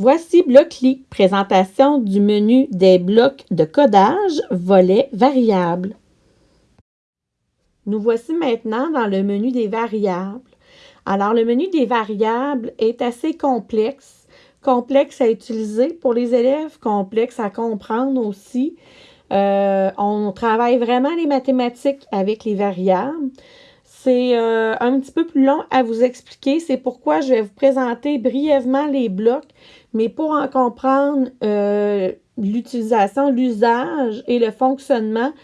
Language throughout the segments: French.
Voici Blockly, présentation du menu des blocs de codage, volet variables. Nous voici maintenant dans le menu des variables. Alors, le menu des variables est assez complexe, complexe à utiliser pour les élèves, complexe à comprendre aussi. Euh, on travaille vraiment les mathématiques avec les variables. C'est euh, un petit peu plus long à vous expliquer. C'est pourquoi je vais vous présenter brièvement les blocs, mais pour en comprendre euh, l'utilisation, l'usage et le fonctionnement,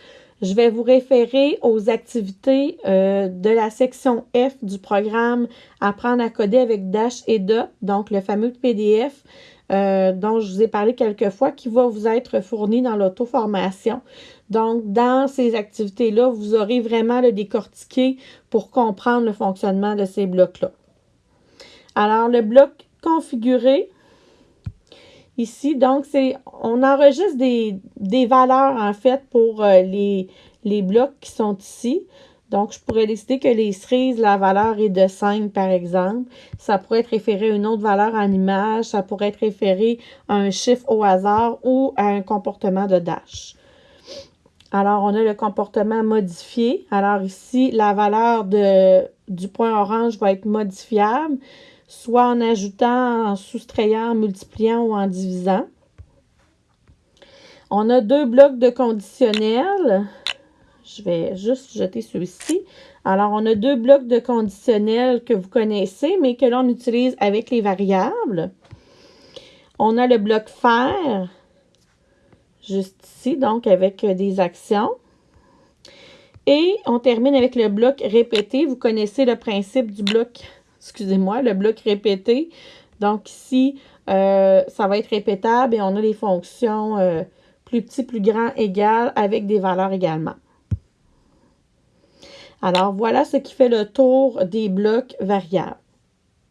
je vais vous référer aux activités euh, de la section F du programme Apprendre à coder avec Dash et DOT, donc le fameux PDF dont je vous ai parlé quelques fois, qui va vous être fourni dans l'auto-formation. Donc, dans ces activités-là, vous aurez vraiment le décortiqué pour comprendre le fonctionnement de ces blocs-là. Alors, le bloc configuré, ici, donc, c'est on enregistre des, valeurs, en fait, pour euh, les, les blocs qui sont ici. Donc, je pourrais décider que les cerises, la valeur est de 5, par exemple. Ça pourrait être référé à une autre valeur en image. Ça pourrait être référé à un chiffre au hasard ou à un comportement de dash. Alors, on a le comportement modifié. Alors ici, la valeur de, du point orange va être modifiable, soit en ajoutant, en soustrayant, en multipliant ou en divisant. On a deux blocs de conditionnels. Je vais juste jeter ceux-ci. Alors, on a deux blocs de conditionnels que vous connaissez, mais que l'on utilise avec les variables. On a le bloc faire juste ici, donc avec des actions. Et on termine avec le bloc répété. Vous connaissez le principe du bloc, excusez-moi, le bloc répété. Donc ici, euh, ça va être répétable et on a les fonctions euh, plus petit, plus grand, égal, avec des valeurs également. Alors, voilà ce qui fait le tour des blocs variables.